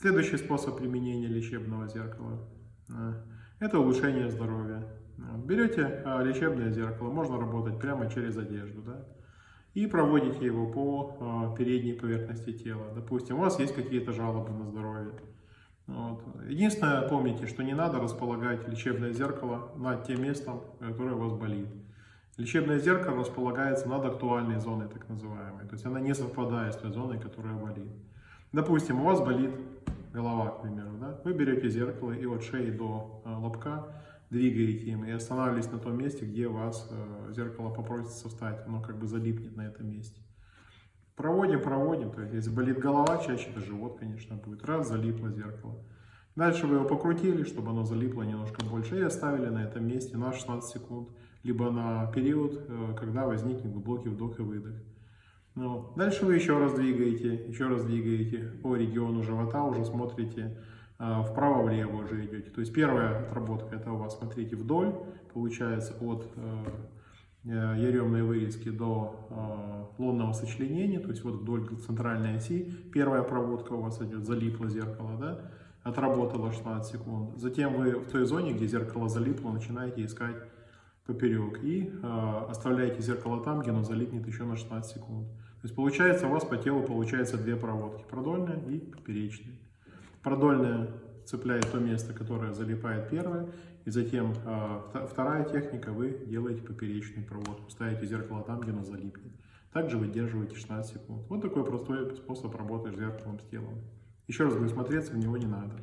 Следующий способ применения лечебного зеркала э, – это улучшение здоровья. Берете а, лечебное зеркало, можно работать прямо через одежду, да, и проводите его по а, передней поверхности тела. Допустим, у вас есть какие-то жалобы на здоровье. Вот. Единственное, помните, что не надо располагать лечебное зеркало над тем местом, которое у вас болит. Лечебное зеркало располагается над актуальной зоной, так называемой. То есть она не совпадает с той зоной, которая болит. Допустим, у вас болит голова, к примеру. Да? Вы берете зеркало и от шеи до а, лобка двигаете им и останавливаетесь на том месте, где вас э, зеркало попросится встать. Оно как бы залипнет на этом месте. Проводим, проводим. То есть, если болит голова, чаще это живот, конечно, будет. Раз, залипло зеркало. Дальше вы его покрутили, чтобы оно залипло немножко больше, и оставили на этом месте на 16 секунд, либо на период, э, когда возникнет глубокий вдох и выдох. Ну, дальше вы еще раз двигаете, еще раз двигаете по региону живота, уже смотрите а, вправо-влево уже идете. То есть первая отработка, это у вас, смотрите, вдоль, получается от э, э, яремной вырезки до э, лунного сочленения, то есть вот вдоль центральной оси. Первая проводка у вас идет, залипло зеркало, да, отработало 16 секунд. Затем вы в той зоне, где зеркало залипло, начинаете искать поперек и э, оставляете зеркало там, где оно залипнет еще на 16 секунд. То есть получается у вас по телу получается две проводки, продольная и поперечная. Продольная цепляет то место, которое залипает первое, и затем э, вторая техника, вы делаете поперечную проводку, ставите зеркало там, где оно залипнет. Также выдерживаете 16 секунд. Вот такой простой способ работы с зеркалом с телом. Еще раз говорю, смотреться в него не надо.